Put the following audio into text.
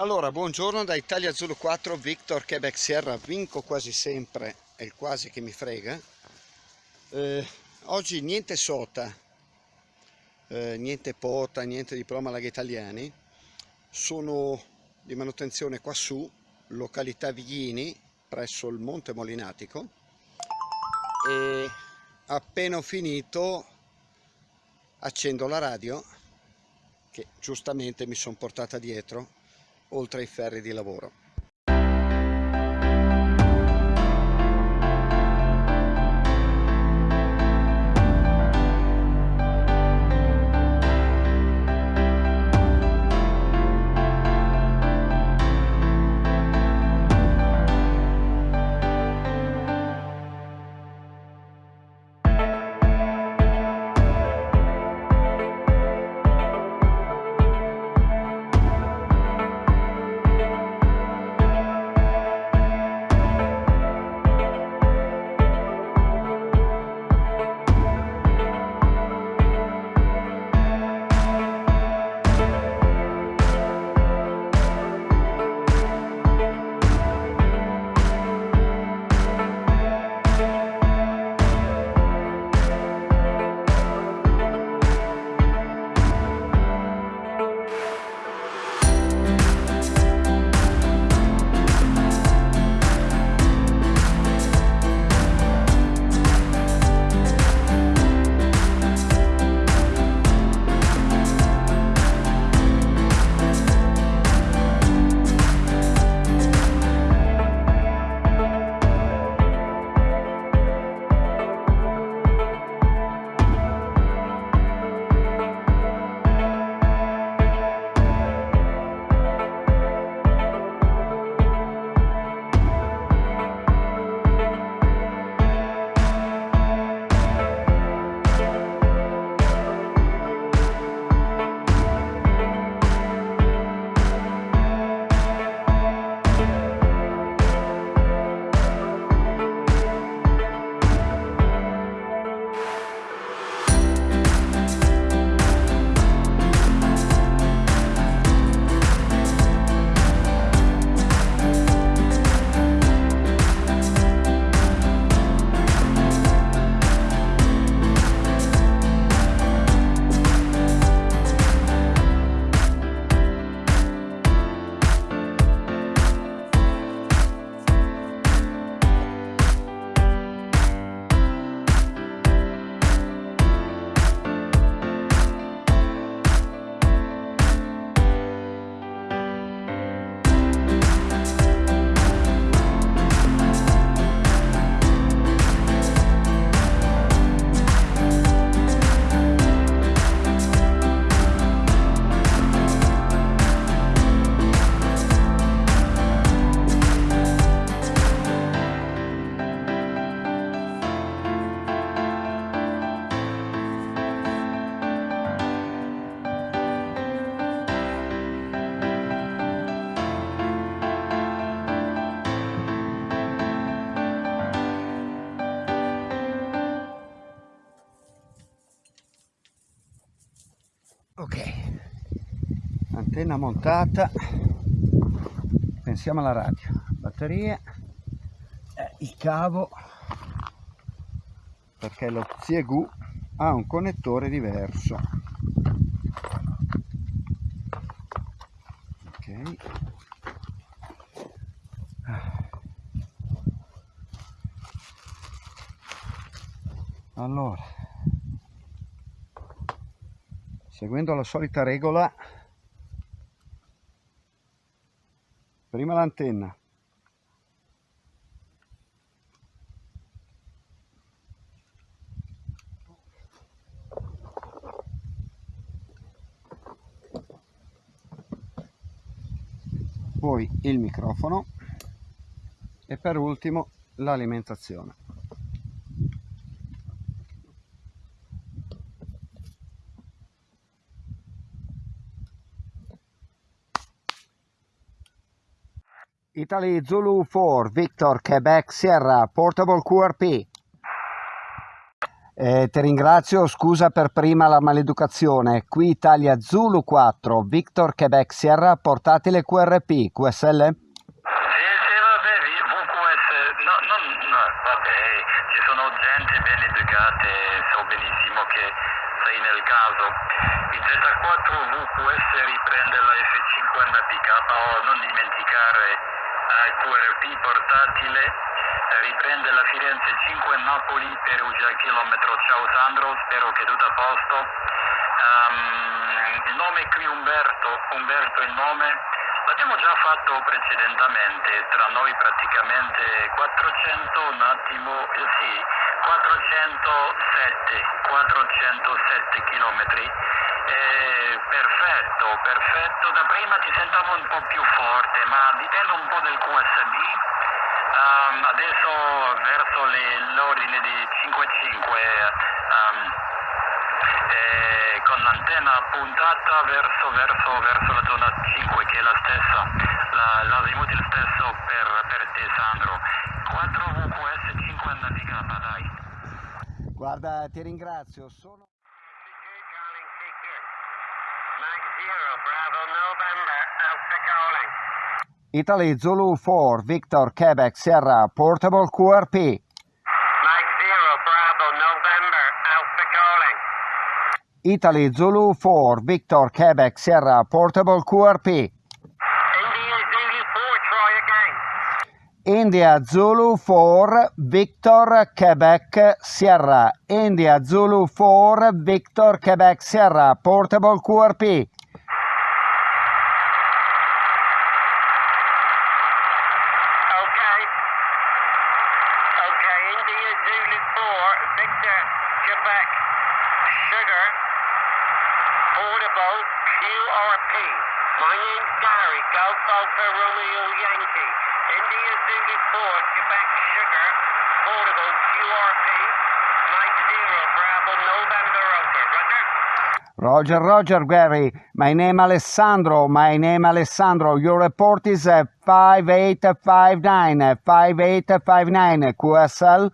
Allora, buongiorno da Italia Zulu 4, Victor Quebec Sierra, vinco quasi sempre, è il quasi che mi frega. Eh, oggi niente sota, eh, niente pota, niente diploma laghi italiani, sono di manutenzione qua su, località Vighini, presso il Monte Molinatico. E appena ho finito accendo la radio che giustamente mi sono portata dietro oltre ai ferri di lavoro. Ok. Antenna montata. Pensiamo alla radio. Batterie. Eh, il cavo. Perché lo Ziegu ha un connettore diverso. Ok. Allora seguendo la solita regola prima l'antenna. Poi il microfono e per ultimo l'alimentazione Italy Zulu 4 Victor Quebec Sierra Portable QRP Eh, ti ringrazio, scusa per prima la maleducazione. Qui Italia Zulu 4, Victor Quebec Sierra, portatile QRP, QSL? Sì, sì, vabbè, VQS, no, no, no, vabbè, ci sono gente ben educate, so benissimo che sei nel caso. Il Z4 VQS riprende la F50PK, oh, non dimenticare QRP portatile, riprende la Firenze 5 Napoli, Perugia chilometro, ciao Sandro, spero che tutto a posto. Um, il nome qui Umberto, Umberto il nome, l'abbiamo già fatto precedentemente, tra noi praticamente 400, un attimo, eh, sì, 407, 407 chilometri. Eh, perfetto, perfetto. Da prima ti sentiamo un po' più forte, ma dipende un po' del QSD. Um, adesso verso l'ordine di 5-5 um, eh, con l'antenna puntata verso, verso, verso, la zona 5 che è la stessa, la, l'azimut è il stesso per, per te Sandro. 4 VQS 5 navigata, dai. Guarda, ti ringrazio. Sono... Italy Zulu 4, Victor Quebec Sierra, Portable QRP. Italy Zulu 4, Victor Quebec Sierra, Portable QRP. India Zulu 4, try again. India Zulu 4, Victor Quebec Sierra. India Zulu 4, Victor Quebec Sierra, Portable QRP. QRP. My name's Gary, Golf Alpha Romeo Yankee. India Zulu 4, Quebec, Sugar, Portable, QRP. Mike Zero, Bravo, November, Alpha. Roger? Roger, Roger, Gary. My name Alessandro. My name Alessandro. Your report is uh, 5859. uh, 5859. QSL.